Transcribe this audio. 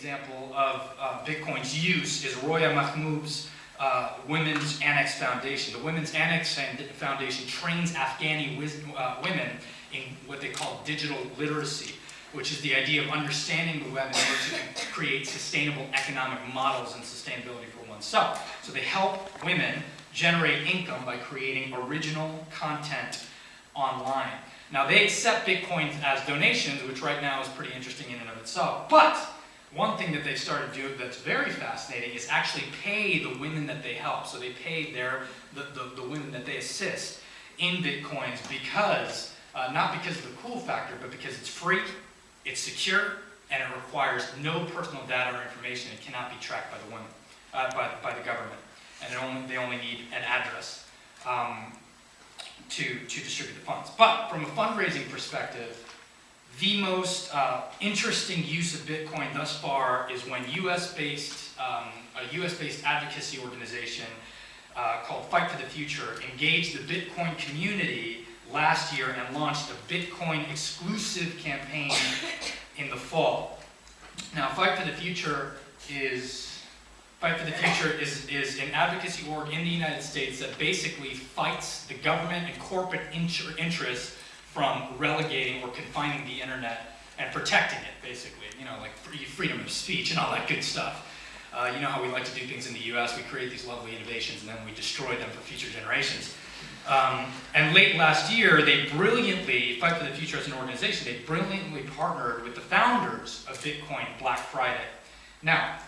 example of uh, Bitcoin's use is Roya Mahboob's uh, Women's Annex Foundation. The Women's Annex Foundation trains Afghani uh, women in what they call digital literacy, which is the idea of understanding the web in order to create sustainable economic models and sustainability for oneself. So they help women generate income by creating original content online. Now they accept Bitcoins as donations, which right now is pretty interesting in and of itself. But one thing that they've started doing that's very fascinating is actually pay the women that they help. So they pay their the, the, the women that they assist in Bitcoins because, uh, not because of the cool factor, but because it's free, it's secure, and it requires no personal data or information. It cannot be tracked by the women, uh, by, by the government. And only, they only need an address. Um, to, to distribute the funds. But from a fundraising perspective, the most uh, interesting use of Bitcoin thus far is when US-based, um, a US-based advocacy organization uh, called Fight for the Future engaged the Bitcoin community last year and launched a Bitcoin exclusive campaign in the fall. Now, Fight for the Future is Fight for the Future is, is an advocacy org in the United States that basically fights the government and corporate inter interests from relegating or confining the internet and protecting it, basically. You know, like freedom of speech and all that good stuff. Uh, you know how we like to do things in the US, we create these lovely innovations and then we destroy them for future generations. Um, and late last year, they brilliantly, Fight for the Future as an organization, they brilliantly partnered with the founders of Bitcoin Black Friday. Now,